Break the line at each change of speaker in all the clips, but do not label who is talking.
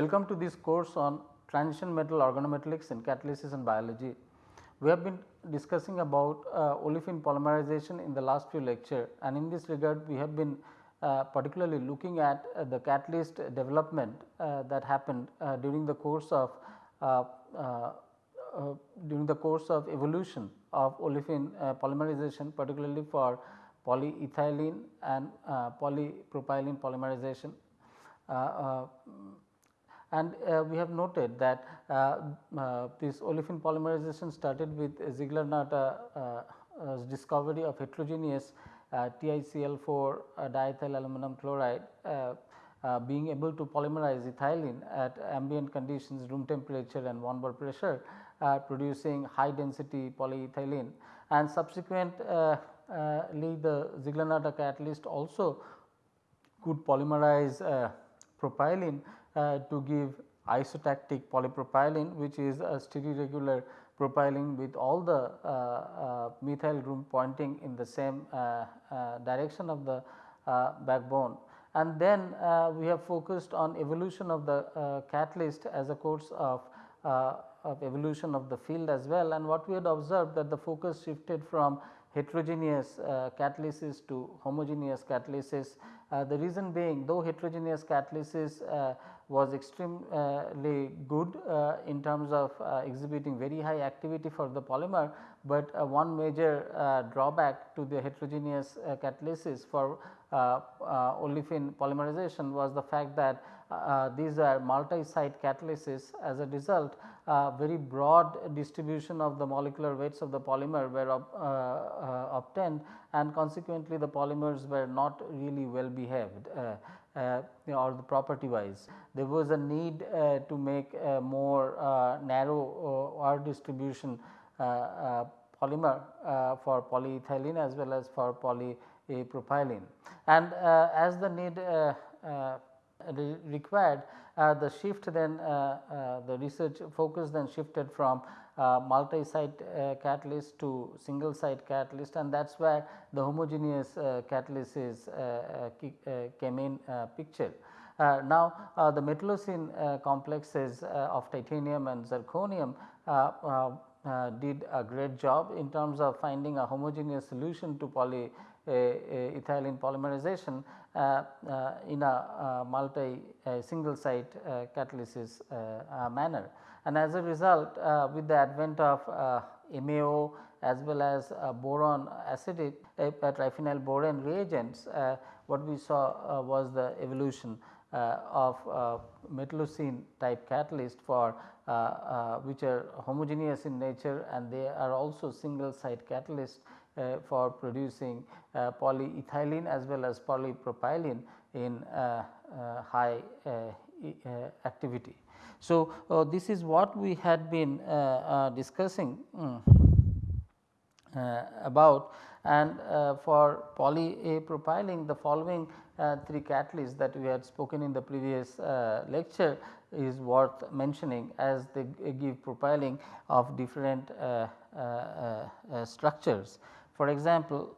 Welcome to this course on transition metal organometallics in catalysis and biology. We have been discussing about uh, olefin polymerization in the last few lecture and in this regard we have been uh, particularly looking at uh, the catalyst development uh, that happened uh, during the course of uh, during the course of evolution of olefin polymerization particularly for polyethylene and polypropylene polymerization and uh, we have noted that uh, uh, this olefin polymerization started with Ziegler-Natta's discovery of heterogeneous TiCl4 diethyl aluminum chloride uh, being able to polymerize ethylene at ambient conditions room temperature and 1 bar pressure uh, producing high density polyethylene. And subsequently uh, the Ziegler-Natta catalyst also could polymerize propylene uh, to give isotactic polypropylene which is a stereoregular propylene with all the uh, uh, methyl group pointing in the same direction of the backbone. And then we have focused on evolution of the catalyst as a course of of evolution of the field as well and what we had observed that the focus shifted from heterogeneous uh, catalysis to homogeneous catalysis. Uh, the reason being though heterogeneous catalysis uh, was extremely good uh, in terms of uh, exhibiting very high activity for the polymer, but uh, one major uh, drawback to the heterogeneous uh, catalysis for uh, olefin polymerization was the fact that these are multi-site catalysis. As a result very broad distribution of the molecular weights of the polymer were obtained and consequently the polymers were not really well behaved uh, or the property wise. There was a need uh, to make a more uh, narrow R distribution polymer for polyethylene as well as for polypropylene. And as the need required uh, the shift then uh, uh, the research focus then shifted from Uh, multi-site uh, catalyst to single site catalyst and that is where the homogeneous uh, catalysis came in picture. Uh, now, uh, the metallocene uh, complexes of titanium and zirconium did a great job in terms of finding a homogeneous solution to polyethylene polymerization uh, uh, in a uh, multi single site catalysis manner. And as a result with the advent of MAO as well as boron acidic triphenyl boron reagents what we saw was the evolution uh, of uh, metallocene type catalyst for uh, which are homogeneous in nature and they are also single site catalyst uh, Uh, for producing uh, polyethylene as well as polypropylene in uh, uh high uh, activity. So, this is what we had been discussing um, about and uh, for polypropylene the following uh, three catalysts that we had spoken in the previous uh, lecture is worth mentioning as they give propiling of different structures. For example,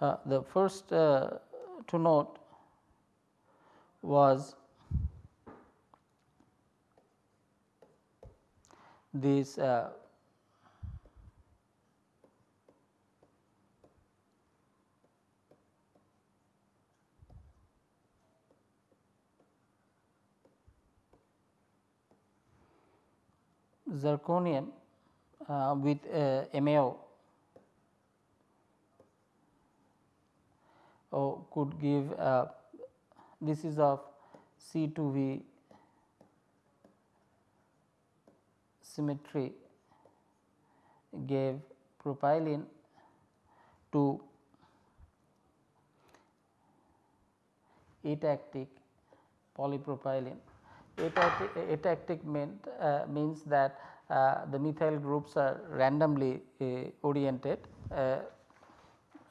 Uh, the first uh, to note was this uh, zirconium uh, with uh, MAO oh, could give uh, this is of C2V symmetry gave propylene to atactic polypropylene atactic meant, uh, means that uh, the methyl groups are randomly uh, oriented uh,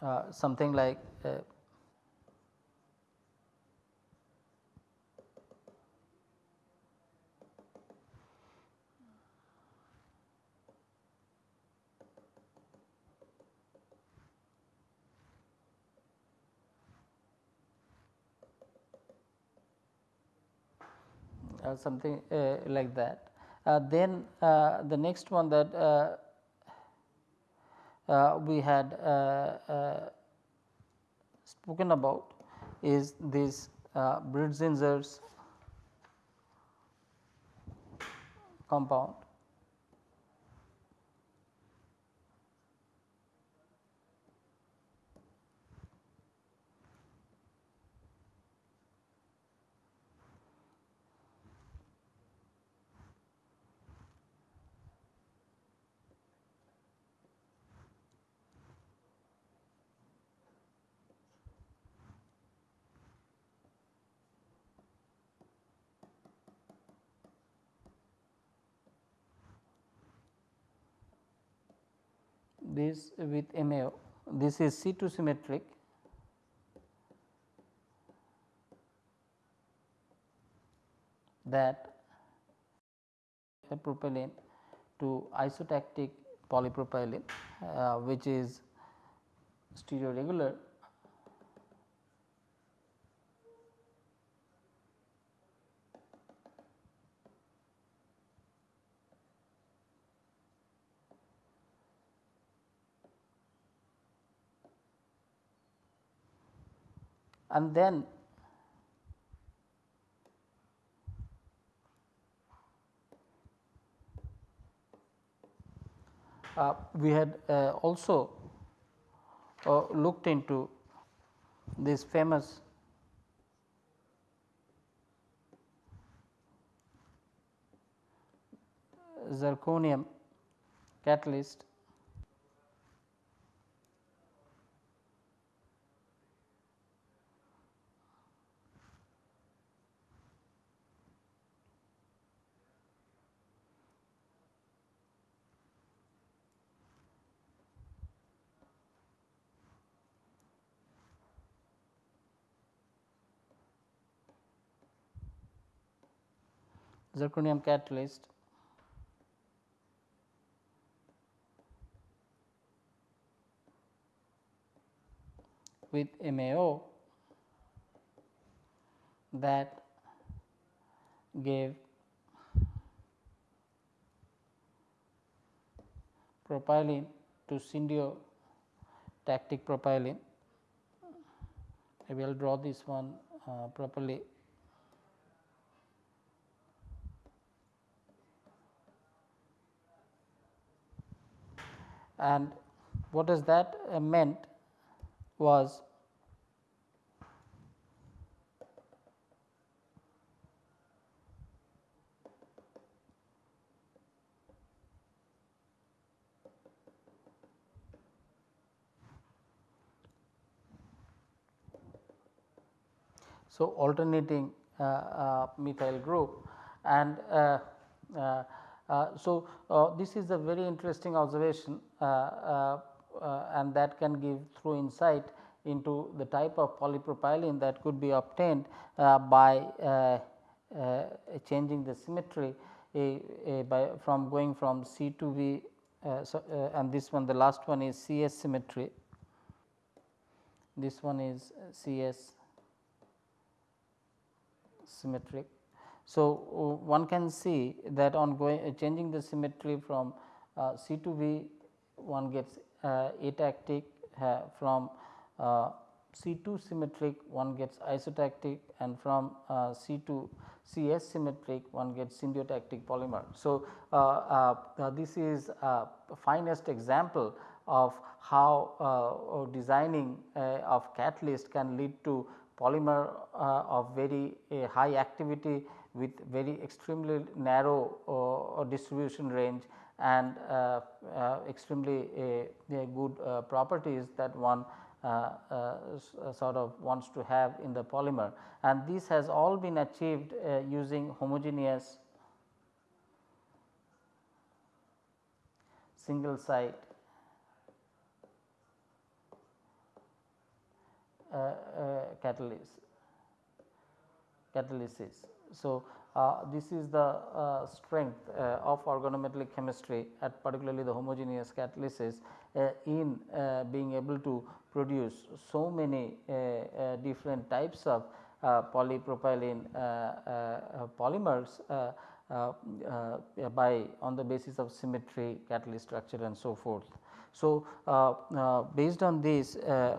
uh, something like uh, something uh, like that. Uh, then the next one that we had spoken about is this uh, Brintzinger's compound this with MAO. This is C2 symmetric that propylene to isotactic polypropylene uh, which is stereoregular and then uh, we had uh, also uh, looked into this famous zirconium catalyst zirconium catalyst with MAO that gave propylene to syndio tactic propylene. I will draw this one uh, properly and what does that uh, meant was So, alternating uh, uh, methyl group and uh uh, so, uh, this is a very interesting observation uh, and that can give through insight into the type of polypropylene that could be obtained by changing the symmetry a, a by from going from C2V uh, so, uh, and this one the last one is CS symmetry. This one is CS symmetric so, uh, one can see that on going uh, changing the symmetry from uh, C2V one gets atactic from C 2 symmetric one gets isotactic and from uh, C 2 CS symmetric one gets syndiotactic polymer. So, uh, uh, this is a finest example of how designing of catalyst can lead to polymer of very high activity with very extremely narrow uh, distribution range and uh, uh, extremely good properties that one sort of wants to have in the polymer and this has all been achieved using homogeneous single site uh, uh, catalysis. catalysis. So, uh, this is the uh, strength uh, of organometallic chemistry at particularly the homogeneous catalysis uh, in uh, being able to produce so many uh, uh different types of uh, polypropylene uh, polymers by on the basis of symmetry, catalyst structure and so forth. So, based on this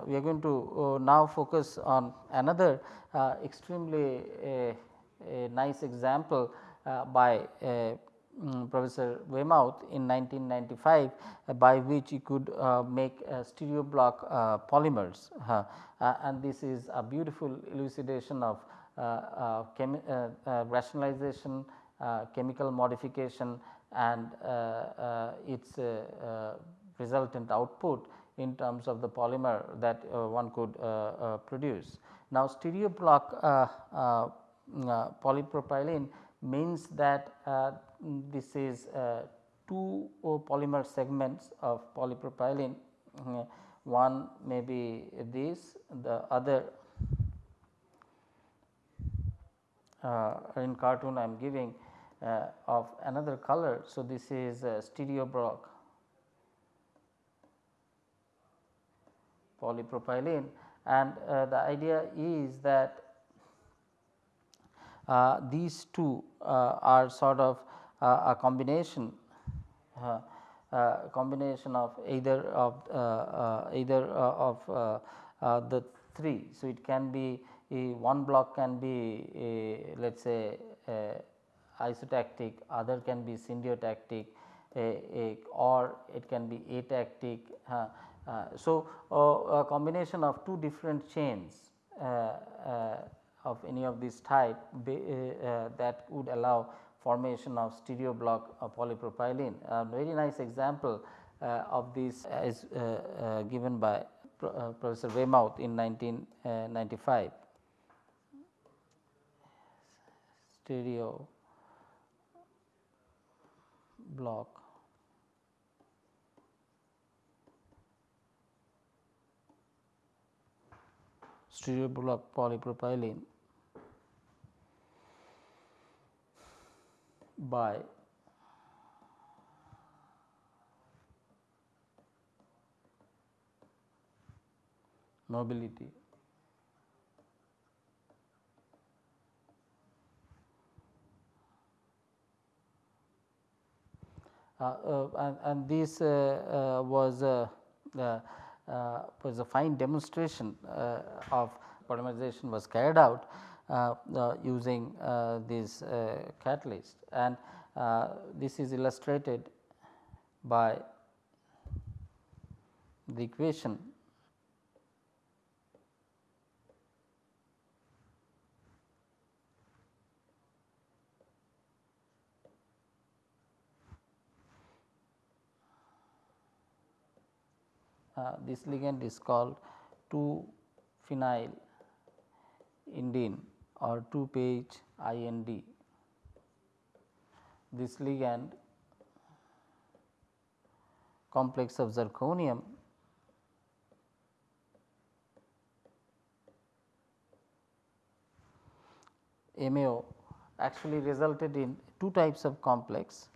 we are going to now focus on another extremely a nice example uh, by um, Professor Waymouth in 1995 by which he could uh, make stereo block polymers and this is a beautiful elucidation of rationalization, chemical modification and its resultant output in terms of the polymer that uh, one could uh, uh, produce. Now, stereo block polypropylene means that this is two polymer segments of polypropylene one may be this the other uh, in cartoon I am giving uh, of another color. So, this is uh, stereo block polypropylene and uh, the idea is that uh, these two uh, are sort of uh, a combination uh, uh, combination of either of either of the three. So, it can be one block can be let us say isotactic, other can be syndiotactic or it can be atactic uh, so, uh, a combination of two different chains uh, of any of this type uh, uh, that would allow formation of stereo block polypropylene. A very nice example uh, of this is given by Professor Waymouth in 1995. stereo block stereo block polypropylene by mobility uh, uh, and, and, this uh, uh was uh, uh, was a fine demonstration of polymerization was carried out Uh, uh, using uh, this catalyst. And this is illustrated by the equation. Uh, this ligand is called 2 phenyl indene or 2 page IND. This ligand complex of zirconium MAO actually resulted in two types of complex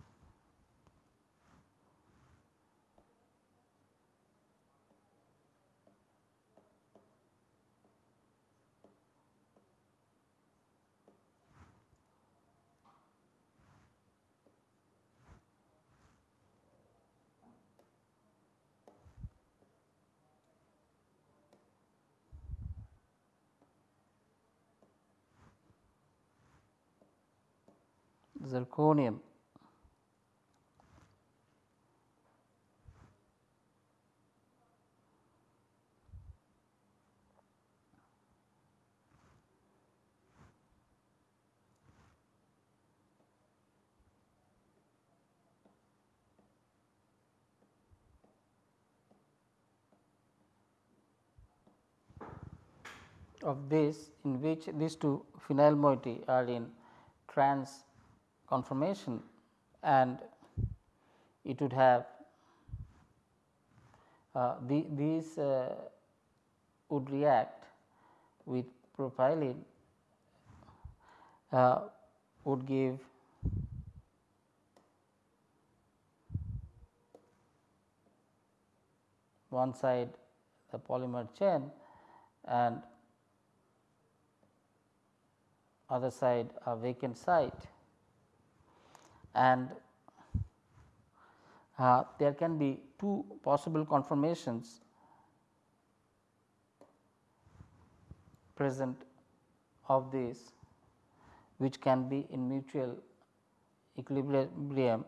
zirconium. Of this in which these two phenyl moiety are in trans conformation and it would have uh, the, these uh, would react with propylene uh, would give one side the polymer chain and other side a vacant site and uh, there can be two possible conformations present of this which can be in mutual equilibrium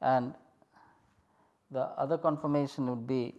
and the other conformation would be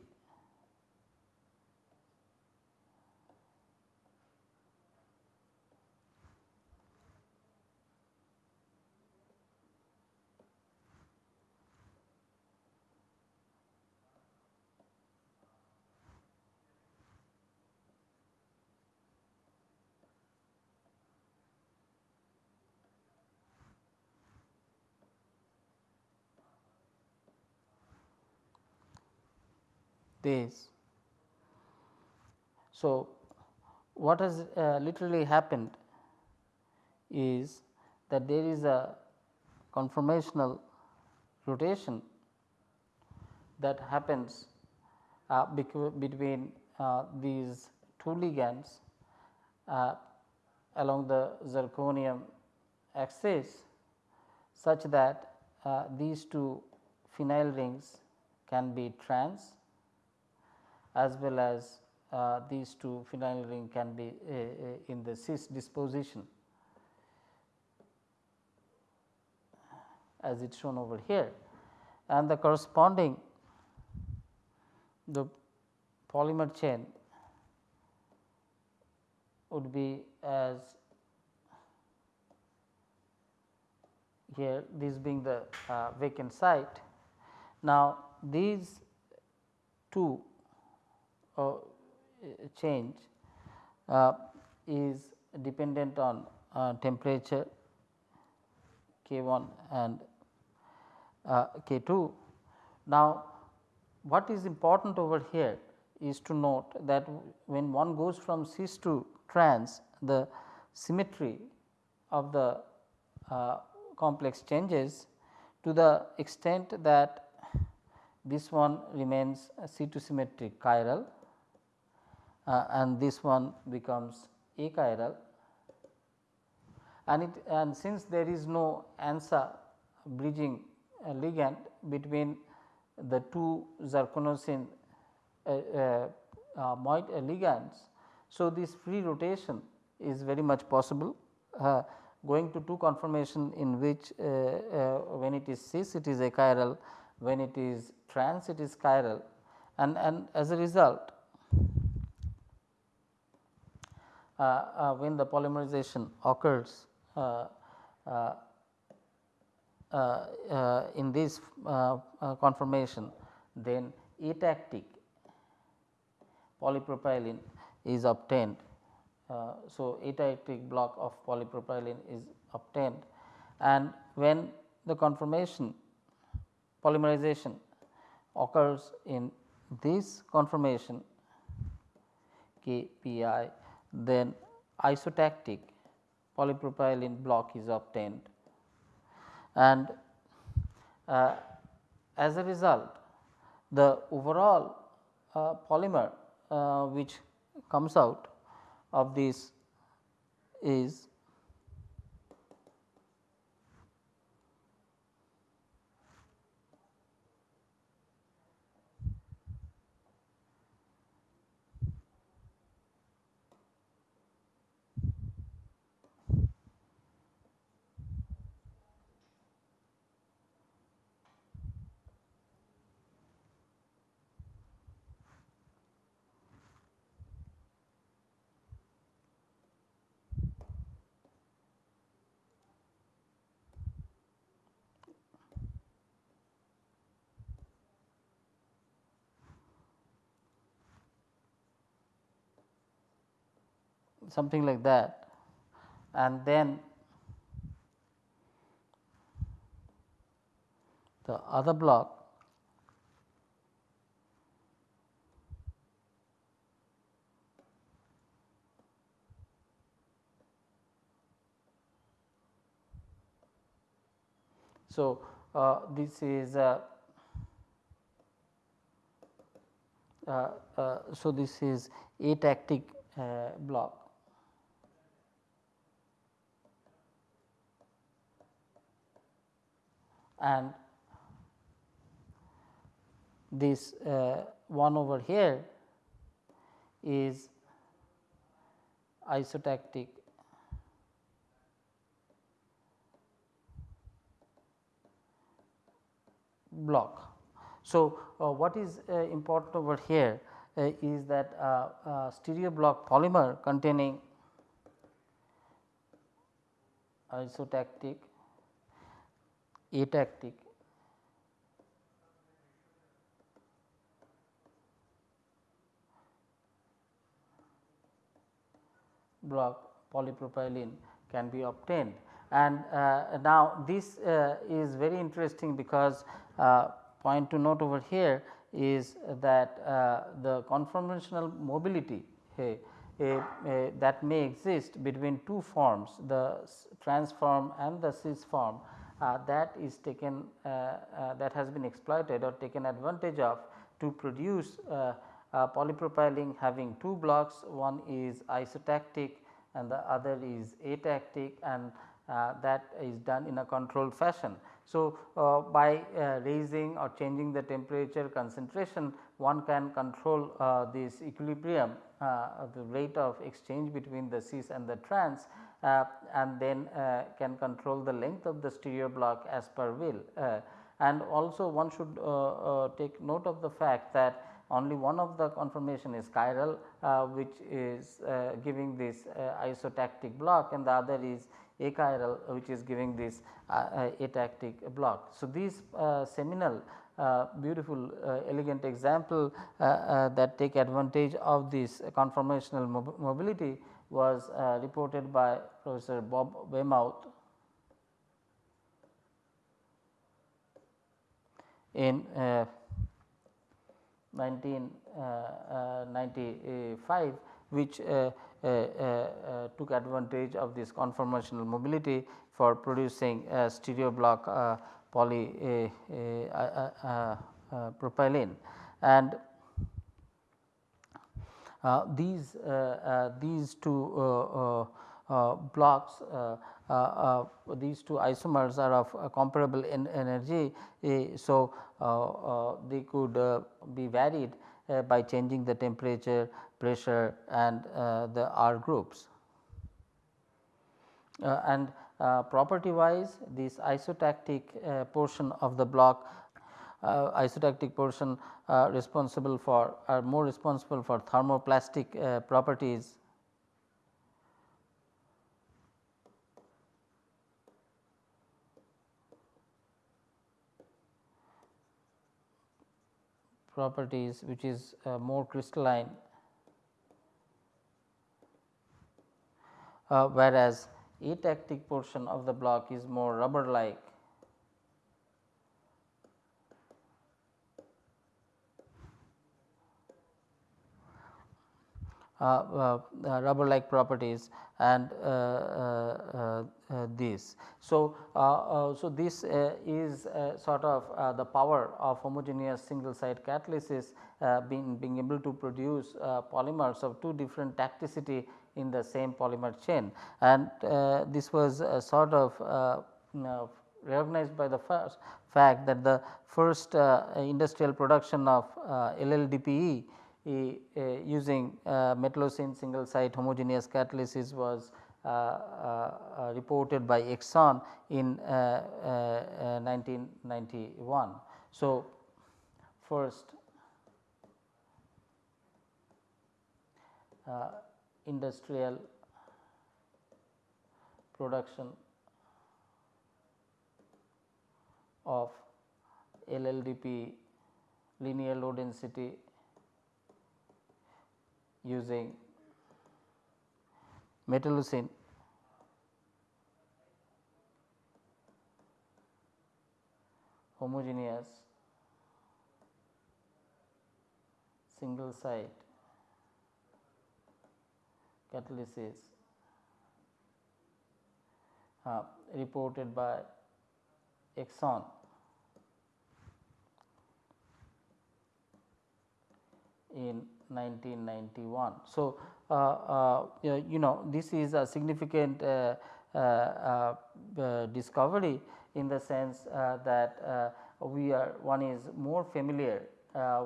So, what has uh, literally happened is that there is a conformational rotation that happens uh, between uh, these two ligands uh, along the zirconium axis such that uh, these two phenyl rings can be trans as well as uh, these two phenyl ring can be uh, uh, in the cis disposition as it is shown over here and the corresponding the polymer chain would be as here this being the uh, vacant site. Now, these two change uh, is dependent on uh, temperature K 1 and K 2. Now, what is important over here is to note that when one goes from cis to trans the symmetry of the uh, complex changes to the extent that this one remains C2 symmetric chiral uh, and this one becomes achiral and it and since there is no ANSA bridging uh, ligand between the two zirconocene uh, uh, uh, uh ligands. So, this free rotation is very much possible going to two conformation in which when it is cis it is achiral when it is trans it is chiral and, and as a result uh, uh, Uh, uh, when the polymerization occurs uh, uh in this conformation then atactic polypropylene is obtained. Uh, so, atactic block of polypropylene is obtained and when the conformation polymerization occurs in this conformation KPI then isotactic polypropylene block is obtained. And uh, as a result the overall uh, polymer uh, which comes out of this is something like that and then the other block So, uh, this is uh, uh, uh so this is atactic uh, block. And this uh, one over here is isotactic block. So, uh, what is uh, important over here uh, is that uh, uh, stereo block polymer containing isotactic, atactic block polypropylene can be obtained. And uh, now this uh, is very interesting because uh, point to note over here is that uh, the conformational mobility that may exist between two forms the trans form and the cis form uh, that is taken uh, that has been exploited or taken advantage of to produce polypropylene having two blocks one is isotactic and the other is atactic and uh, that is done in a controlled fashion. So, uh, by uh, raising or changing the temperature concentration one can control uh, this equilibrium uh, the rate of exchange between the cis and the trans uh, and then uh, can control the length of the stereo block as per will. Uh, and also one should uh, take note of the fact that only one of the conformation is chiral which is giving this isotactic block and the other is achiral which is giving this uh, uh, atactic block. So, these uh, seminal beautiful elegant example that take advantage of this conformational mob mobility was uh, reported by Professor Bob Waymouth in uh, 1995 uh, which uh, uh, uh, took advantage of this conformational mobility for producing stereo block poly propylene. And these these two blocks uh, uh, these two isomers are of uh, comparable en energy. so, they could be varied by changing the temperature pressure and uh, the R groups. Uh, and uh, property wise this isotactic portion of the block uh, isotactic portion uh, responsible for are more responsible for thermoplastic uh, properties. Properties which is more crystalline. Uh, whereas atactic portion of the block is more rubber like Uh, uh, uh, Uh, uh, uh, rubber like properties and uh, uh, uh, this. So, so this is sort of the power of homogeneous single site catalysis being, being able to produce polymers of two different tacticity in the same polymer chain and uh, this was uh, sort of uh, recognized by the first fact that the first industrial production of LLDPE using metallocene single site homogeneous catalysis was uh, uh, reported by Exxon in uh, 1991. So, first industrial production of LLDP linear low density using metallocene. Homogeneous single site catalysis uh, reported by Exxon. In 1991. So, uh, uh, uh, you know this is a significant uh, uh, uh discovery in the sense that we are one is more familiar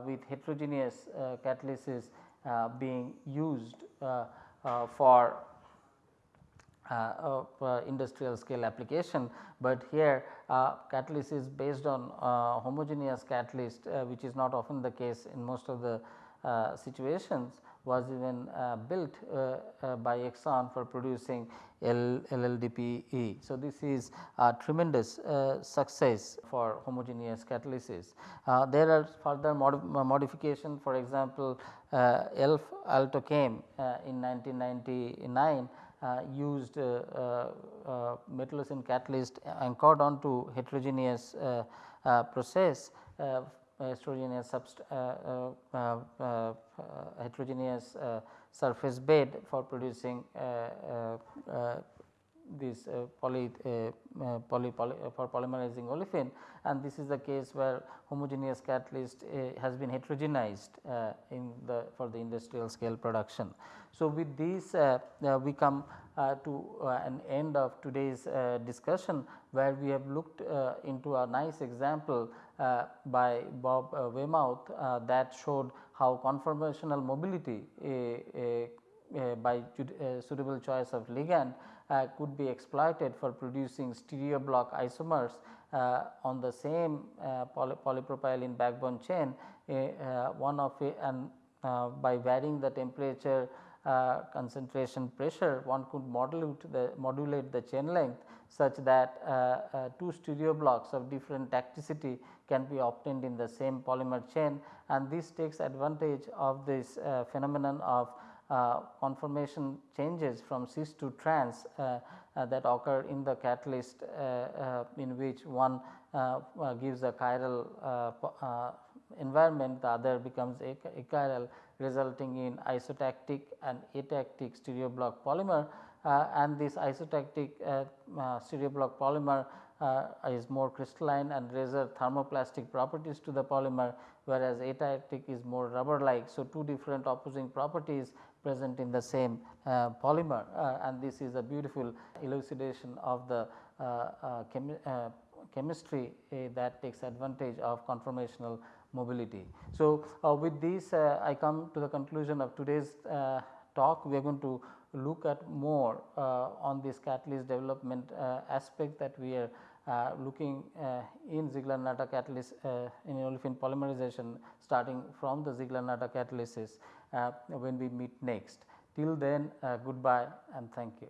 with heterogeneous catalysis being used for uh, uh, industrial scale application, but here uh, catalysis based on homogeneous catalyst which is not often the case in most of the situations was even uh, built uh, uh, by Exxon for producing LLDPE. So, this is a tremendous success for homogeneous catalysis. there are further mod modification for example, ELF Atochem in 1999 uh, used uh, uh, metallocene catalyst anchored onto heterogeneous process Uh, uh, uh, heterogeneous heterogeneous surface bed for producing this uh, poly, uh, poly, poly for polymerizing olefin and this is the case where homogeneous catalyst has been heterogenized in the for the industrial scale production. So, with this uh, uh, we come uh, to an end of today's discussion where we have looked into a nice example by Bob Waymouth that showed how conformational mobility by suitable choice of ligand uh, could be exploited for producing stereo block isomers uh, on the same uh, poly polypropylene backbone chain one of it and by varying the temperature uh, concentration pressure one could modulate the modulate the chain length such that uh, uh, two stereo blocks of different tacticity can be obtained in the same polymer chain. And this takes advantage of this uh, phenomenon of uh, conformation changes from cis to trans uh, that occur in the catalyst in which one gives a chiral environment the other becomes achiral resulting in isotactic and atactic stereo block polymer. uh, and this isotactic uh, uh, stereo block polymer uh, is more crystalline and razor thermoplastic properties to the polymer whereas atactic is more rubber like. So, two different opposing properties present in the same uh, polymer uh, and this is a beautiful elucidation of the chemi chemistry that takes advantage of conformational mobility. So, uh, with this uh, I come to the conclusion of today's uh, talk we are going to look at more uh, on this catalyst development uh, aspect that we are uh, looking in Ziegler-Natta catalyst in olefin polymerization starting from the Ziegler-Natta catalysis when we meet next. Till then goodbye and thank you.